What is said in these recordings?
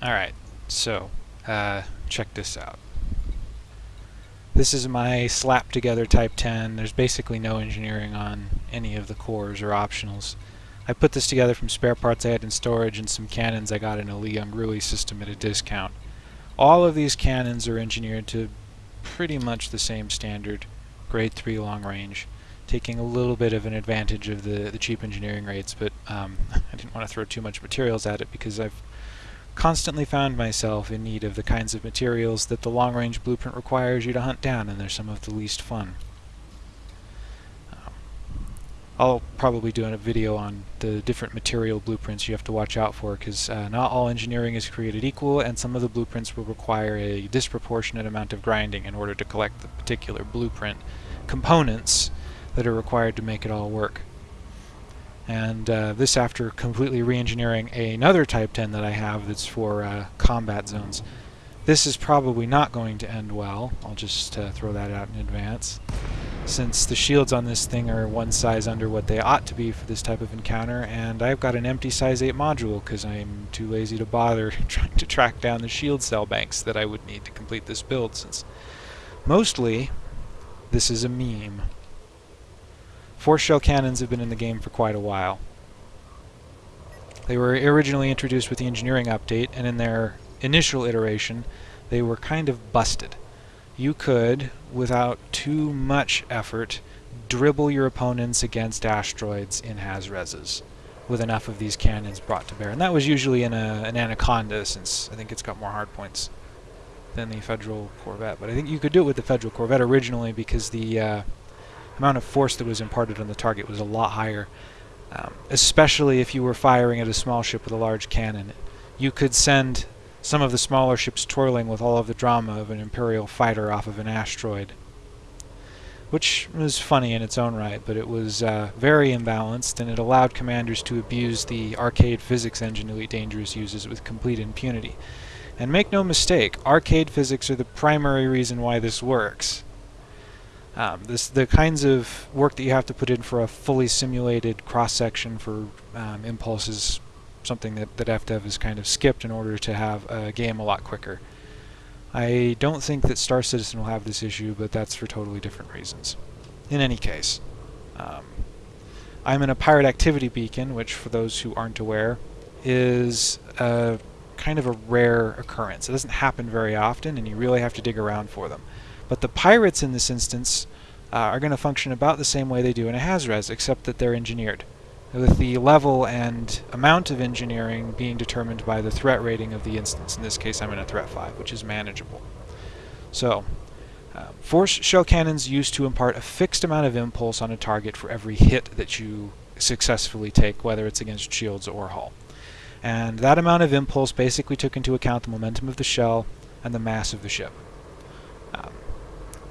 Alright, so, uh, check this out. This is my slap together Type 10. There's basically no engineering on any of the cores or optionals. I put this together from spare parts I had in storage and some cannons I got in a Liang system at a discount. All of these cannons are engineered to pretty much the same standard, grade 3 long range, taking a little bit of an advantage of the, the cheap engineering rates, but um, I didn't want to throw too much materials at it because I've constantly found myself in need of the kinds of materials that the long-range blueprint requires you to hunt down, and they're some of the least fun. Um, I'll probably do a video on the different material blueprints you have to watch out for, because uh, not all engineering is created equal, and some of the blueprints will require a disproportionate amount of grinding in order to collect the particular blueprint components that are required to make it all work. And uh, this after completely re-engineering another Type 10 that I have that's for uh, combat zones. This is probably not going to end well. I'll just uh, throw that out in advance. Since the shields on this thing are one size under what they ought to be for this type of encounter, and I've got an empty size 8 module because I'm too lazy to bother trying to track down the shield cell banks that I would need to complete this build, since mostly this is a meme. Force shell cannons have been in the game for quite a while. They were originally introduced with the engineering update, and in their initial iteration, they were kind of busted. You could, without too much effort, dribble your opponents against asteroids in Hazreses with enough of these cannons brought to bear. And that was usually in a, an Anaconda, since I think it's got more hardpoints than the Federal Corvette. But I think you could do it with the Federal Corvette originally because the uh, amount of force that was imparted on the target was a lot higher. Um, especially if you were firing at a small ship with a large cannon. You could send some of the smaller ships twirling with all of the drama of an Imperial fighter off of an asteroid. Which was funny in its own right, but it was uh, very imbalanced, and it allowed commanders to abuse the arcade physics engine Elite Dangerous uses with complete impunity. And make no mistake, arcade physics are the primary reason why this works. Um, this the kinds of work that you have to put in for a fully simulated cross-section for um, impulses something that, that FDev has kind of skipped in order to have a game a lot quicker. I don't think that Star Citizen will have this issue, but that's for totally different reasons. In any case, um, I'm in a pirate activity beacon, which for those who aren't aware, is a kind of a rare occurrence. It doesn't happen very often, and you really have to dig around for them. But the pirates in this instance uh, are going to function about the same way they do in a Hazres, except that they're engineered, with the level and amount of engineering being determined by the threat rating of the instance. In this case, I'm in a threat 5, which is manageable. So, uh, force shell cannons used to impart a fixed amount of impulse on a target for every hit that you successfully take, whether it's against shields or hull. And that amount of impulse basically took into account the momentum of the shell and the mass of the ship.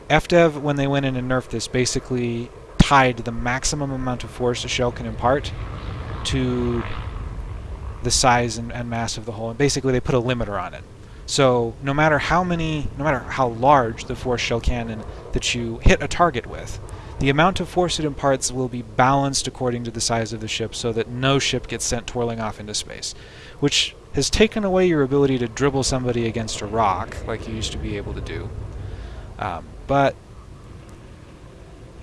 FDev, when they went in and nerfed this, basically tied the maximum amount of force a shell can impart to the size and, and, mass of the hull. And basically, they put a limiter on it. So no matter how many, no matter how large the force shell cannon that you hit a target with, the amount of force it imparts will be balanced according to the size of the ship so that no ship gets sent twirling off into space, which has taken away your ability to dribble somebody against a rock like you used to be able to do. Um, but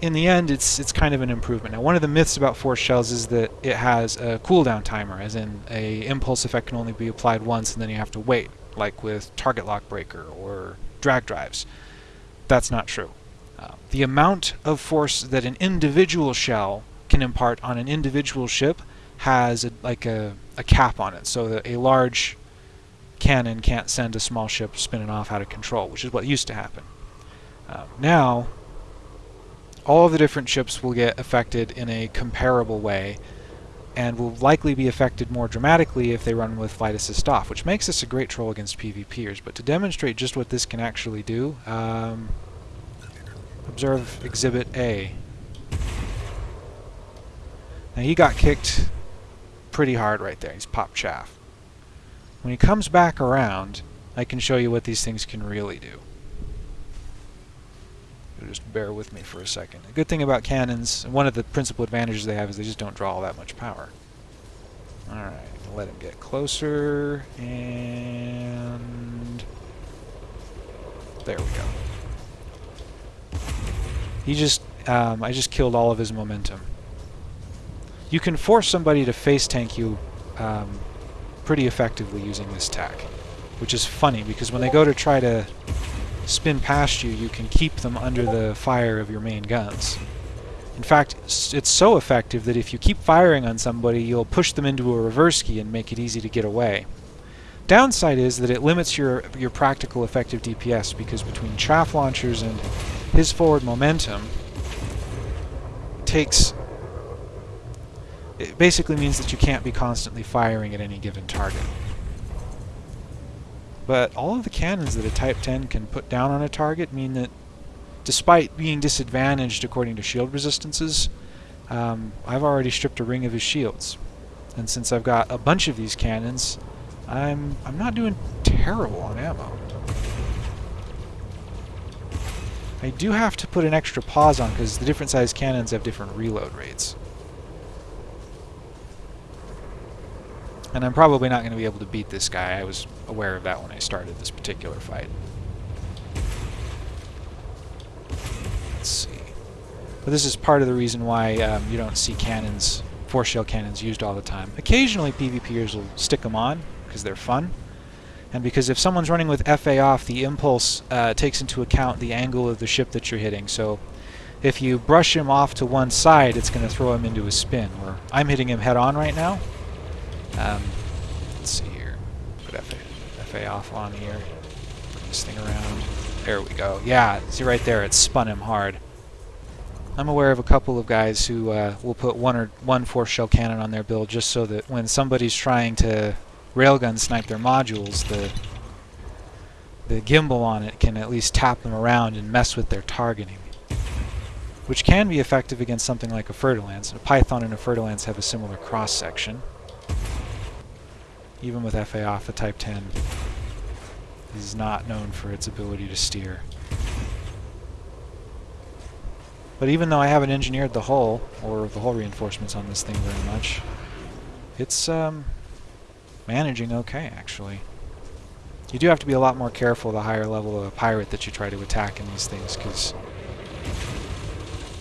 in the end, it's it's kind of an improvement. Now, one of the myths about force shells is that it has a cooldown timer, as in a impulse effect can only be applied once and then you have to wait, like with target lock breaker or drag drives. That's not true. Uh, the amount of force that an individual shell can impart on an individual ship has a, like a, a cap on it, so that a large cannon can't send a small ship spinning off out of control, which is what used to happen. Um, now, all of the different ships will get affected in a comparable way and will likely be affected more dramatically if they run with flight assist off, which makes this a great troll against PvPers. But to demonstrate just what this can actually do, um, observe Exhibit A. Now he got kicked pretty hard right there. He's popped chaff. When he comes back around, I can show you what these things can really do just bear with me for a second. A good thing about cannons, one of the principal advantages they have is they just don't draw all that much power. Alright, let him get closer, and there we go. He just, um, I just killed all of his momentum. You can force somebody to face tank you um, pretty effectively using this tack, which is funny because when they go to try to spin past you, you can keep them under the fire of your main guns. In fact, it's so effective that if you keep firing on somebody, you'll push them into a reverse key and make it easy to get away. Downside is that it limits your, your practical effective DPS because between chaff launchers and his forward momentum takes... It basically means that you can't be constantly firing at any given target. But all of the cannons that a Type 10 can put down on a target mean that despite being disadvantaged according to shield resistances, um, I've already stripped a ring of his shields. And since I've got a bunch of these cannons, I'm, I'm not doing terrible on ammo. I do have to put an extra pause on because the different size cannons have different reload rates. And I'm probably not going to be able to beat this guy. I was aware of that when I started this particular fight. Let's see. But this is part of the reason why um, you don't see cannons, force shell cannons used all the time. Occasionally PvPers will stick them on because they're fun. And because if someone's running with FA off, the impulse uh, takes into account the angle of the ship that you're hitting. So if you brush him off to one side, it's going to throw him into a spin. Where I'm hitting him head on right now. Um, let's see here. Put FA, Off on here. Put this thing around. There we go. Yeah, see right there, it spun him hard. I'm aware of a couple of guys who uh, will put one or one force shell cannon on their build just so that when somebody's trying to railgun snipe their modules, the the gimbal on it can at least tap them around and mess with their targeting. Which can be effective against something like a Fer-de-Lance. A Python and a Fer-de-Lance have a similar cross-section. Even with FA off, the Type 10 is not known for its ability to steer. But even though I haven't engineered the hull, or the hull reinforcements on this thing very much, it's um, managing okay, actually. You do have to be a lot more careful the higher level of a pirate that you try to attack in these things, because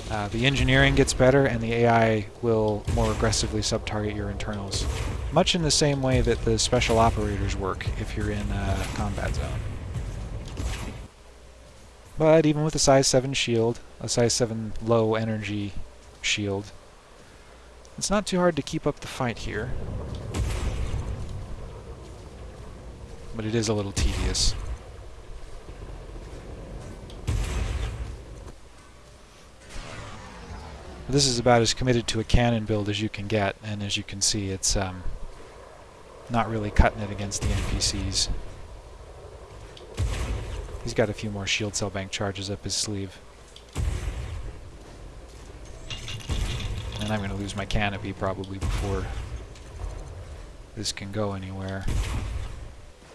uh, the engineering gets better and the AI will more aggressively sub-target your internals. Much in the same way that the special operators work if you're in a combat zone. But even with a size 7 shield, a size 7 low energy shield, it's not too hard to keep up the fight here. But it is a little tedious. This is about as committed to a cannon build as you can get, and as you can see, it's um, not really cutting it against the NPCs. He's got a few more shield cell bank charges up his sleeve. And I'm going to lose my canopy probably before this can go anywhere.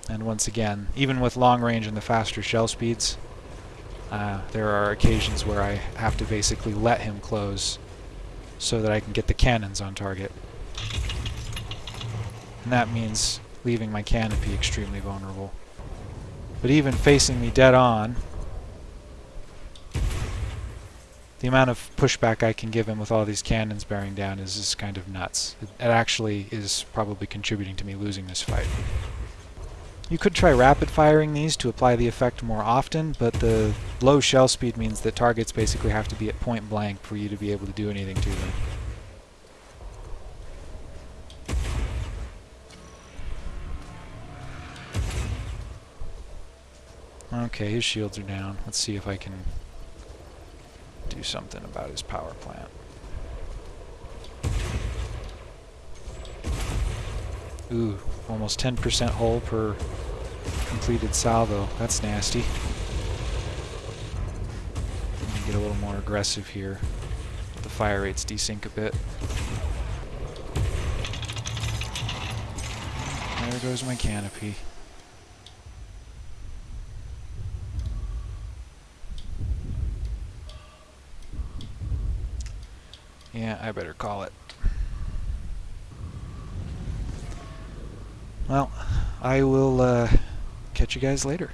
And once again, even with long range and the faster shell speeds, uh, there are occasions where I have to basically let him close so that I can get the cannons on target. And that means leaving my canopy extremely vulnerable. But even facing me dead on, the amount of pushback I can give him with all these cannons bearing down is just kind of nuts. It, it actually is probably contributing to me losing this fight. You could try rapid firing these to apply the effect more often, but the low shell speed means that targets basically have to be at point blank for you to be able to do anything to them. Okay, his shields are down. Let's see if I can do something about his power plant. Ooh, almost 10% hull per completed salvo. That's nasty. get a little more aggressive here. The fire rates desync a bit. There goes my canopy. Yeah, I better call it. Well, I will uh, catch you guys later.